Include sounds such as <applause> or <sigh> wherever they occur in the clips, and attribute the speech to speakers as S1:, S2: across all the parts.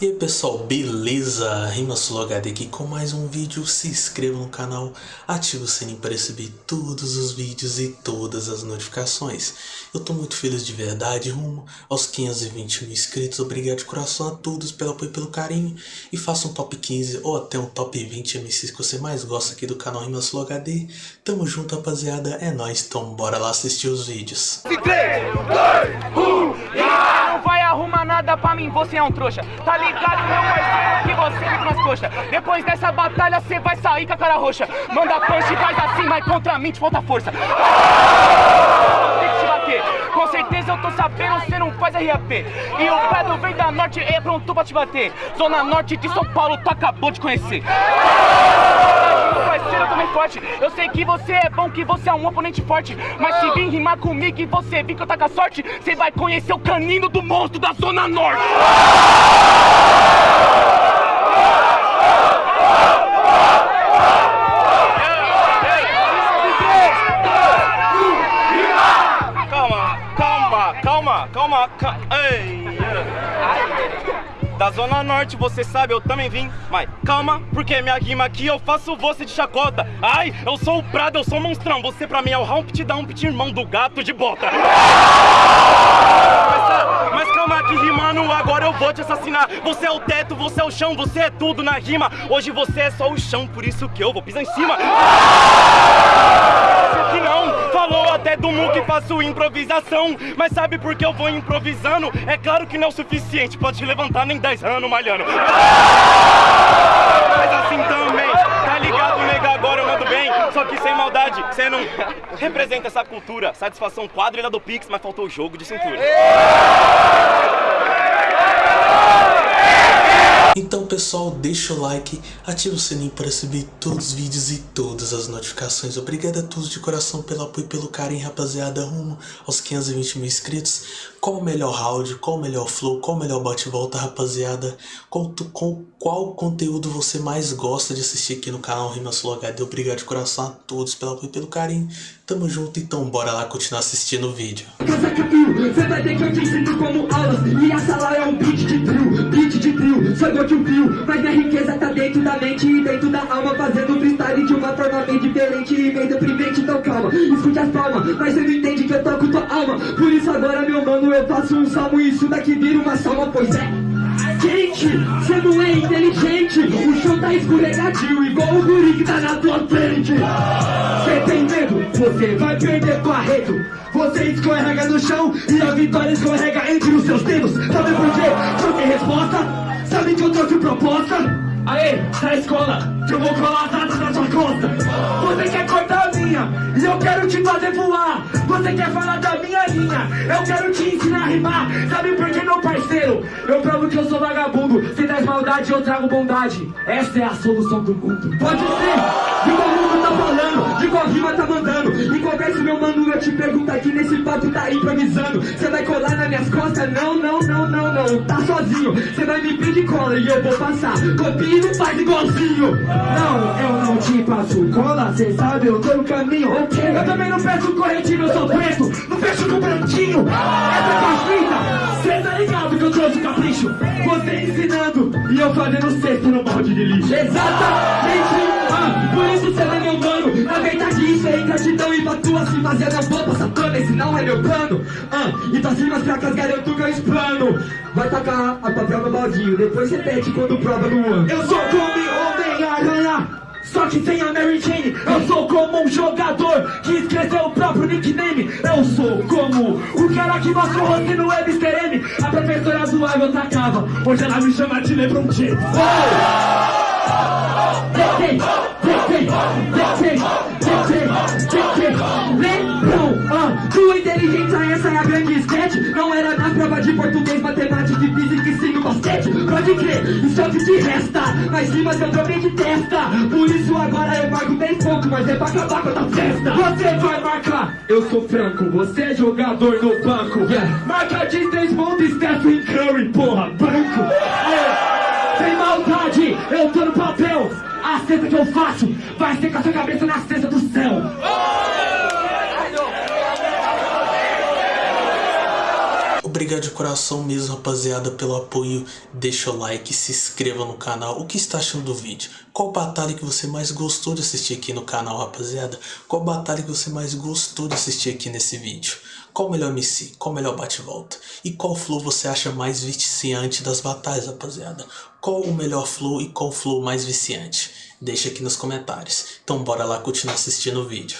S1: E aí pessoal, beleza? RimaSuloHD aqui com mais um vídeo, se inscreva no canal, ative o sininho para receber todos os vídeos e todas as notificações. Eu tô muito feliz de verdade, rumo aos 520 mil inscritos, obrigado de coração a todos pelo apoio e pelo carinho. E faça um top 15 ou até um top 20 MCs que você mais gosta aqui do canal RimaSuloHD. Tamo junto rapaziada, é nóis, então bora lá assistir os vídeos. 3, 2, 1,
S2: yeah! Vai arrumar nada pra mim, você é um trouxa Tá ligado? meu parceiro, que você fica nas coxas. Depois dessa batalha, você vai sair com a cara roxa. Manda punch faz assim, mas contra mim te falta força. Tem que te bater. Com certeza eu tô sabendo, você não faz RAP. E o Pedro vem da norte, é pronto pra te bater. Zona norte de São Paulo, tu acabou de conhecer. Eu também forte. Eu sei que você é bom, que você é um oponente forte. Mas se vir rimar comigo e você vir que eu tá com a sorte, você vai conhecer o canino do monstro da Zona Norte. calma, calma. Ei. Da Zona Norte, você sabe, eu também vim. Mas calma, porque minha rima aqui eu faço você de chacota. Ai, eu sou o Prado, eu sou o monstrão. Você pra mim é o Humpty Dumpty, irmão do gato de bota. Mas, mas calma que rimando, agora eu vou te assassinar. Você é o teto, você é o chão, você é tudo na rima. Hoje você é só o chão, por isso que eu vou pisar em cima. Que não, falou até do Mu que faço improvisação. Mas sabe por que eu vou improvisando? É claro que não é o suficiente pra te levantar nem 10 anos malhando. Mas assim também, tá ligado, nega? Agora eu mando bem. Só que sem maldade, você não representa essa cultura. Satisfação quadrilha do Pix, mas faltou o jogo de cintura.
S1: Então pessoal, deixa o like, ativa o sininho para receber todos os vídeos e todas as notificações. Obrigado a todos de coração pelo apoio e pelo carinho, rapaziada, rumo aos 520 mil inscritos. Qual o melhor round, qual o melhor flow, qual o melhor bate-volta, rapaziada? Qual, com, qual conteúdo você mais gosta de assistir aqui no canal Rimas HD? Obrigado de coração a todos pelo apoio e pelo carinho. Tamo junto, então bora lá continuar assistindo o vídeo. Você vai ter que eu te ensino como aulas E a sala é um beat de drill, beat de drill. Sou igual que um fio, mas minha riqueza tá dentro da mente e dentro da alma. Fazendo freestyle de uma forma bem diferente e bem deprimente. Então calma, escute as palmas, mas você não entende que eu toco tua alma. Por isso agora meu mano eu faço um salmo. E isso daqui vira uma salma, pois é Gente, cê não é inteligente. O chão tá escorregadio igual o guri que tá na tua frente. Cê tem medo, você vai perder tua rede Você escorrega no chão e a vitória escorrega entre os seus dedos. Sabe por quê? Tem resposta Sabe que eu trouxe proposta? Aê, da escola, que eu vou colar atrás na sua costa Você quer cortar a minha, e eu quero te fazer voar. Você quer falar da minha linha, eu quero te ensinar a rimar. Sabe por que, meu parceiro? Eu provo que eu sou vagabundo. Se das maldade, eu trago bondade. Essa é a solução do mundo. Pode ser, conversa meu mano, eu te pergunto aqui Nesse papo tá improvisando. Você vai colar nas minhas costas? Não, não, não, não, não. Tá sozinho, você vai me pedir cola E eu vou passar, copia e não faz igualzinho. Não, eu não te passo cola. Cê sabe, eu tô no caminho okay. Eu também não peço corretivo, eu sou preto. Não fecho no branquinho Essa é a fita Cê tá ligado que eu trouxe capricho? Você ensinando E eu fazendo cesto no balde de lixo. Exatamente Por isso cê não é meu mano Na verdade isso é ingratidão E pra tu assim fazer eu vou passar pano Esse não é meu plano. Ah, E tuas rimas fracas garanto que eu explano. Vai tacar a papel no baldinho Depois repete quando prova no ano. Eu sou como Homem-Aranha só que sem a Mary Jane. Eu sou como um jogador que esqueceu o próprio nickname. Eu sou como o cara que mostrou rosto no Mr. M. A professora do água atacava Hoje ela me chama de Lebron James. Detém, detém, detém, ah, tua inteligência essa é a grande sketch Não era na prova de português, matemática e física e sim no basquete Pode crer, isso é o que te resta Mas rimas eu também de testa Por isso agora eu marco bem pouco Mas é pra acabar com a festa Você vai marcar, eu sou franco Você é jogador no banco yeah. Marca de três pontos, Stephen Curry, porra, branco é. Sem maldade, eu tô no papel. A cesta que eu faço. Vai ser com a sua cabeça na cesta do céu
S3: Obrigado de coração mesmo, rapaziada, pelo apoio. Deixa o like, se inscreva no canal. O que está achando do vídeo? Qual batalha que você mais gostou de assistir aqui no canal, rapaziada? Qual batalha que você mais gostou de assistir aqui nesse vídeo? Qual o melhor MC? Qual o melhor bate-volta? E qual flow você acha mais viciante das batalhas, rapaziada? Qual o melhor flow e qual flow mais viciante? Deixa aqui nos comentários. Então bora lá continuar assistindo o vídeo.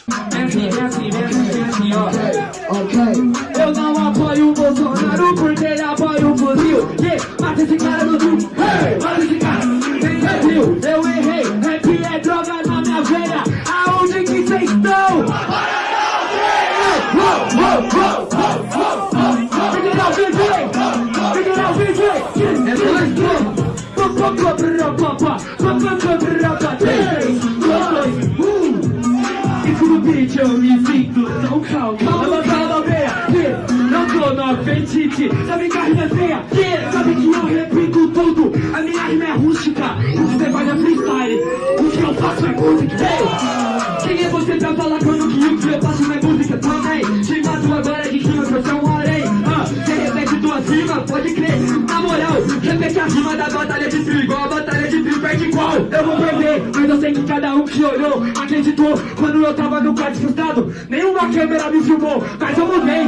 S4: Eu não apoio o Bolsonaro porque ele apoia o fuzil. Mata esse cara no mata esse cara. Calma, calma, veia, não tô no apetite Sabe que a rima é feia, sabe que eu repito tudo. A minha rima é rústica, você faz é freestyle. O que eu faço é música. Quem é você pra falar quando que o que eu faço não é música? Também. Te mato agora de rima que eu sou um arém. Ah, Você repete duas rimas, pode crer. Na moral, repete a rima da batalha de trigo. Igual a batalha de trigo perde qual? Eu vou perder, eu sei que cada um que olhou Acreditou quando eu tava no quarto frustrado Nenhuma câmera me filmou, mas eu mudei.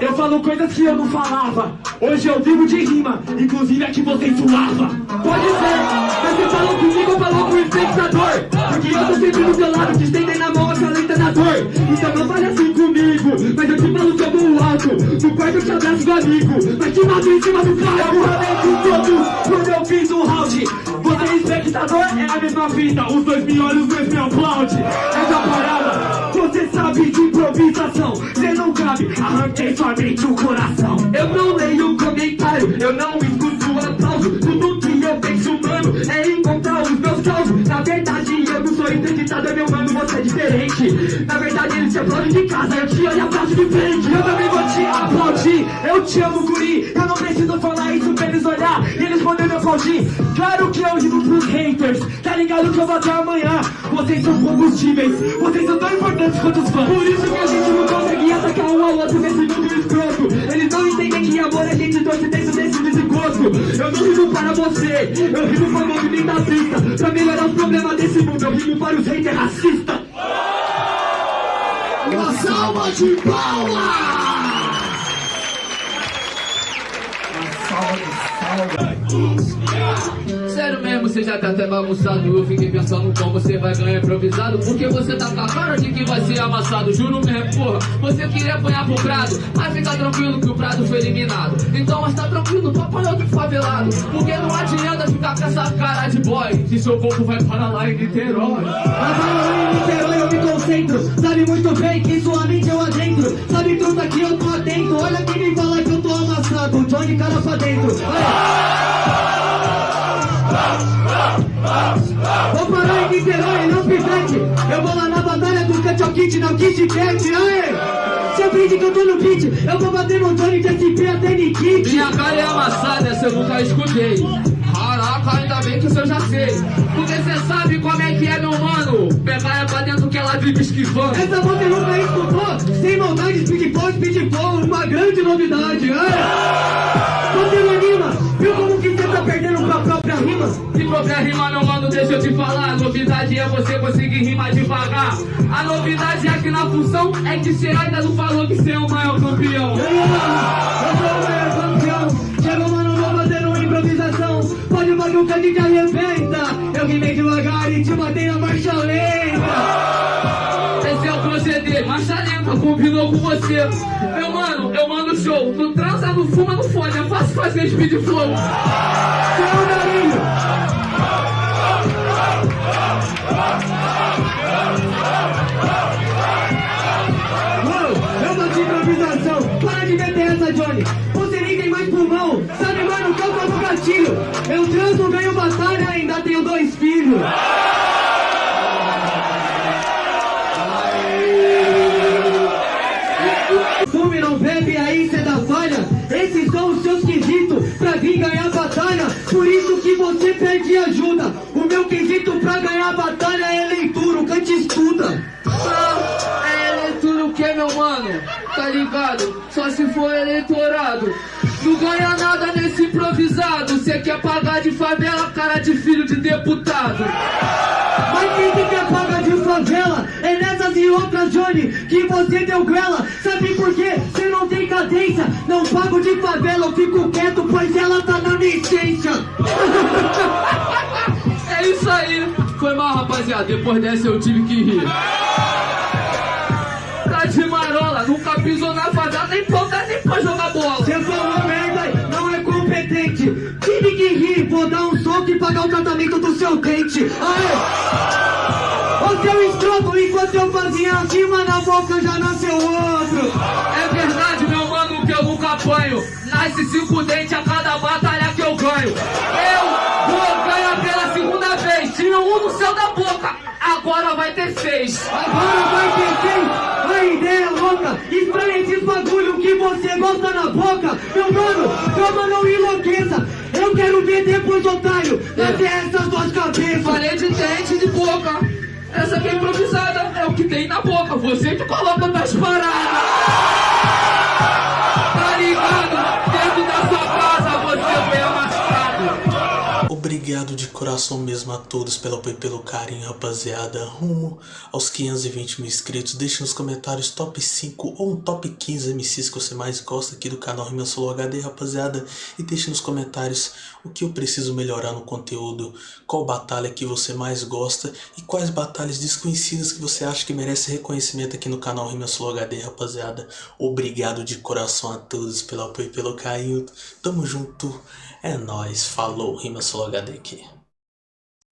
S4: Eu falo coisas que eu não falava. Hoje eu vivo de rima, inclusive a que você suava. Pode ser, mas você falou comigo, falou com o espectador. Porque eu tô sempre do seu lado, te estendendo na mão, acalenta na dor. Então não fale assim comigo, mas eu te falo sobre o alto. No quarto eu te abraço do amigo, mas te mato em cima do palco. Eu com todos quando eu fiz o round Você espectador é a mesma fita Os dois me olham, os dois me aplaudem. Essa parada, você sabe de improvisação. Cê não cabe, arranquei sua mente o coração. Eu não leio comentário, eu não escuto aplauso. Tudo que eu penso, mano, é encontrar os meus causos Na verdade eu não sou entrevistador, meu mano, você é diferente. Na verdade eles te aplaudem de casa, eu te olho e aplaudo de frente. Eu também vou te aplaudir, eu te amo guri. Eu não preciso falar isso pra eles olhar poderem me aplaudir Claro que eu digo pros haters, tá ligado que eu vou até amanhã. Vocês são combustíveis, vocês são tão importantes quanto os fãs. Por isso que a gente não consegue atacar um ao outro nesse mundo escroto. Eles não entendem que amor a gente torce dentro desse desencontro Eu não rimo para você, eu rimo para o movimento Pra melhorar os problemas desse mundo, eu rimo para os haters racistas.
S5: Uma salva de palmas!
S6: Sério mesmo, você já tá até bagunçado Eu fiquei pensando como você vai ganhar improvisado Porque você tá com a cara de que vai ser amassado Juro mesmo, porra, você queria apanhar pro Prado Mas fica tranquilo que o Prado foi eliminado. Então, mas tá tranquilo, apanhou do favelado Porque não adianta ficar com essa cara de boy Se seu corpo vai para lá em Niterói.
S4: Mas lá em Niterói eu me concentro. Sabe muito bem que sua mente eu adentro. Sabe truta que eu tô atento. Olha quem me fala que eu tô amassado. Johnny cara pra dentro? Vou Kit, não Kit Cat Aê! Você aprende que eu tô no beat Eu vou bater no Johnny de SP até Nikit
S6: Minha cara é amassada, essa eu nunca escutei. Caraca, ainda bem que isso eu já sei Porque cê sabe como é que é, meu mano. Pegar é pra dentro que ela vive esquivando.
S4: Essa você nunca escutou Sem maldade, speed flow, speed flow Uma grande novidade Aê! Com a própria rima?
S6: Se própria rima, meu mano, deixa eu te falar. A novidade é você conseguir rimar devagar. A novidade é que na função É que cê ainda não falou que cê é o maior campeão.
S4: Eu sou o maior campeão. Chegou mano, vou fazer uma improvisação. Pode o bagulho que gente arrebenta. Eu rimei devagar e te matei na marcha lenta.
S6: Esse é o proceder, marcha lenta, combinou com você. Meu mano, eu mando show. Tu transa, não fuma, não fode É fácil fazer speed flow
S4: dois
S6: for eleitorado. Não ganha nada nesse improvisado. Cê quer pagar de favela, cara de filho de deputado.
S7: Mas quem que quer pagar de favela? É nessas e outras, Johnny, que você deu grela. Sabe por quê? Você não tem cadência. Não pago de favela, eu fico quieto, pois ela tá na licença. <laughs>
S6: É isso aí. Foi mal, rapaziada. Depois dessa eu tive que rir. Tá de marola, nunca pisou na favela, nem ponta, nem pra jogar bola.
S7: Você falou merda, não é competente. Tive que rir, vou dar um soco e pagar o tratamento do seu dente. Aê! Ô seu escroto, enquanto eu fazia acima na boca já nasceu outro.
S6: É verdade, meu mano, que eu nunca apanho. Nasce cinco dentes a cada batalha que eu ganho. Eu vou ganhar pela segunda vez. Tira um no céu da boca. Agora vai ter seis.
S7: Agora vai ter quem? A ideia é louca. Estranha esses bagulho que você gosta na boca. Meu mano, calma, não enlouqueça. Eu quero ver depois, otário, nascer essas duas cabeças.
S6: Falei de dente de boca. Essa aqui é improvisada, é o que tem na boca. Você que coloca nas paradas.
S3: Obrigado de coração mesmo a todos pelo apoio e pelo carinho, rapaziada. Rumo aos 520 mil inscritos. Deixe nos comentários top 5 ou um top 15 MCs que você mais gosta aqui do canal Rima Solo HD, rapaziada. E deixe nos comentários o que eu preciso melhorar no conteúdo, qual batalha que você mais gosta e quais batalhas desconhecidas que você acha que merece reconhecimento aqui no canal Rima Solo HD, rapaziada. Obrigado de coração a todos pelo apoio e pelo carinho. Tamo junto. É nóis. Falou, Rima Solo HD aqui.